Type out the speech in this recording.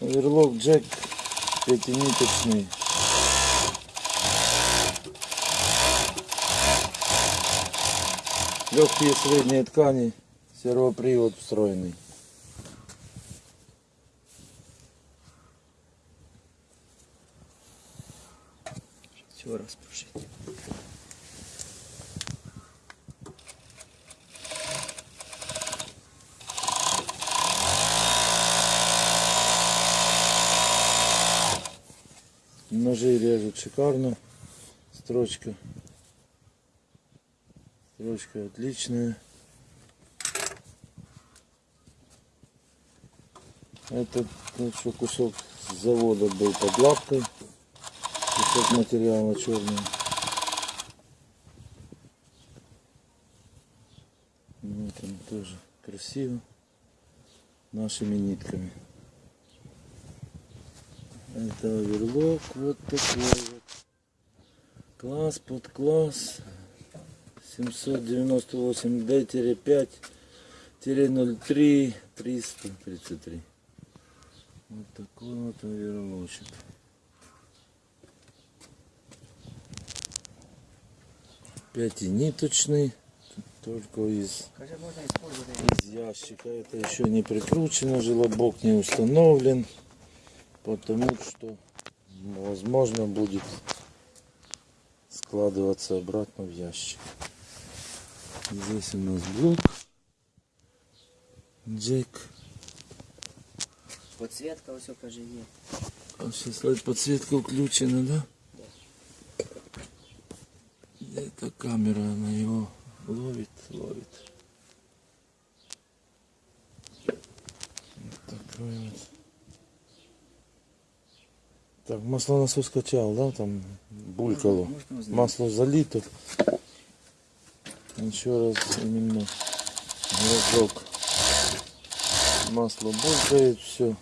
Оверлок джек пятиниточный. Легкие средние ткани, сервопривод встроенный. Все распушить. Ножи режут шикарно. Строчка. Строчка отличная. Это вот что кусок с завода был под лапкой. Кусок материала черный. Вот он тоже красиво. Нашими нитками. Это оверлок вот такой вот. Класс под класс. 798 D-5 03 333. Вот такой вот оверлочек. Пятиниточный. Только из из ящика. Это еще не прикручено, желобок не установлен, потому что возможно будет складываться обратно в ящик. Здесь у нас блок, джек. Подсветка, все є. А сейчас подсветка включена, да? Где-то камера, она его ловит, ловит. Вот такой вот. Так, маслонасос скачал, да? Там булькало. Можно узнать? Масло залито. Еще раз именно разок. Масло булькает, все.